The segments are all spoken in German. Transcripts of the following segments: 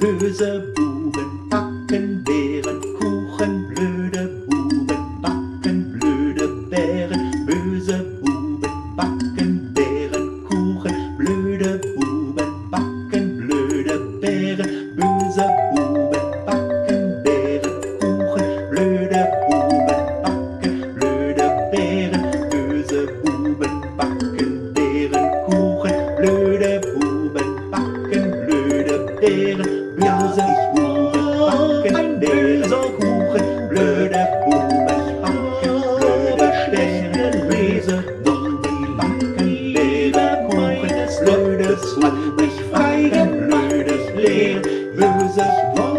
böse Buben backen Bärenkuchen, blöde Buben backen blöde Bären, böse Buben backen Bärenkuchen, blöde Buben backen blöde Bären, böse Buben backen Bärenkuchen, blöde Buben backen blöde Bären, böse Buben backen Bärenkuchen, blöde Buben backen blöde Bären, böse Buben backen Bärenkuchen, blöde Buben backen blöde Bären, böse Buben backen Bärenkuchen, blödes hat mich feigen, blödes Lehren, böse Buben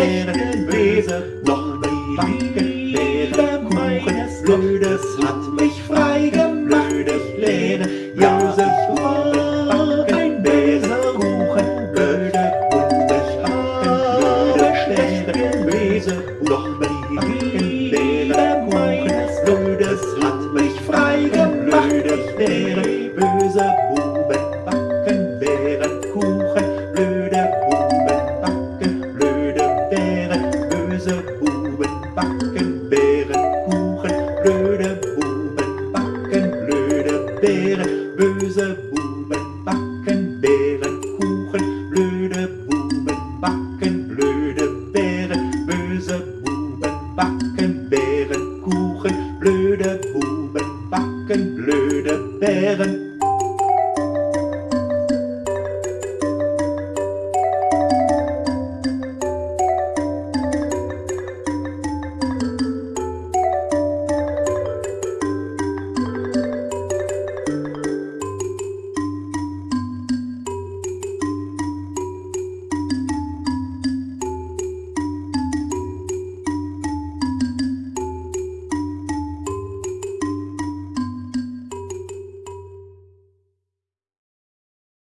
backen blöde Bären, böse Buben backen Bärenkuchen, blödes hat mich freigen, blödes Lehren, ja ich war ein Bäserbuchen, blöde Buben backen blöde Bären, böse Buben backen Bärenkuchen, Backen blöde Bären.